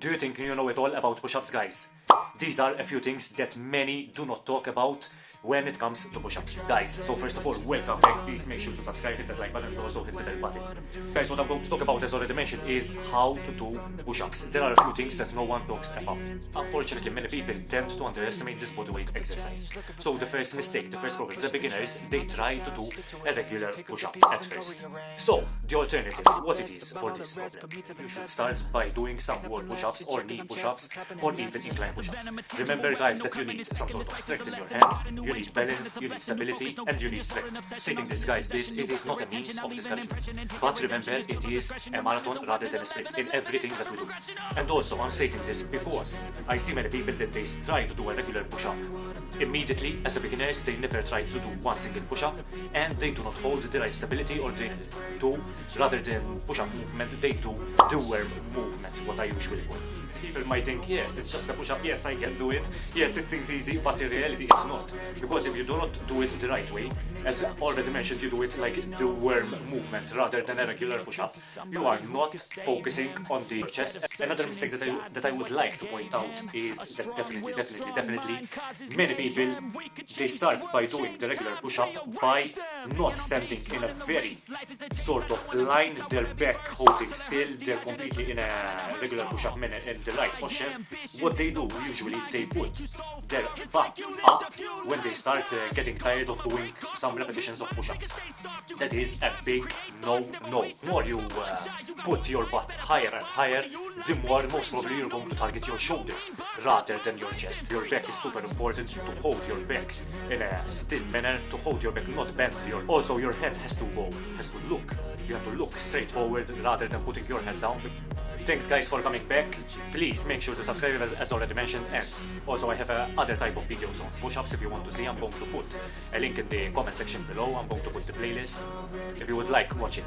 Do you think you know it all about push-ups, guys? These are a few things that many do not talk about when it comes to push-ups. Guys, so first of all, welcome back. Please make sure to subscribe, hit that like button, and also hit the bell button. Guys, what I'm going to talk about, as already mentioned, is how to do push-ups. There are a few things that no one talks about. Unfortunately, many people tend to underestimate this bodyweight exercise. So the first mistake, the first problem, the beginners, they try to do a regular push-up at first. So, the alternative, what it is for this problem, you should start by doing some wall push-ups or knee push-ups or even incline push-ups. Remember guys that you need some sort of strength in your hands, you need balance, you need stability, and you need strength. Stating this, guys, this it is not a means of discouragement. But remember, it is a marathon rather than a sprint in everything that we do. And also, I'm stating this because I see many people that they try to do a regular push-up. Immediately, as a beginners, they never try to do one single push-up, and they do not hold the right stability, or they do, rather than push-up movement, they do the worm movement, what I usually call people might think, yes, it's just a push-up, yes, I can do it, yes, it seems easy, but in reality it's not. Because if you do not do it the right way, as already mentioned, you do it like the worm movement rather than a regular push-up, you are not focusing on the chest. Another mistake that I, that I would like to point out is that definitely, definitely, definitely, many people, they start by doing the regular push-up by not standing in a very sort of line, their back holding still, they're completely in a regular push-up minute in the right posture. What they do usually, they put their butt up when they start uh, getting tired of doing some repetitions of push-ups. That is a big no-no. More you uh, put your butt higher and higher, the more most probably you're going to target your shoulders rather than your chest. Your back is super important to hold your back in a still manner, to hold your back not bent. Your, also, your head has to go, has to look. You have to look straight forward rather than putting your head down. Thanks guys for coming back. Please make sure to subscribe as already mentioned and also I have uh, other type of videos on push-ups if you want to see. I'm going to put a link in the comment section below. I'm going to put the playlist. If you would like, watch it.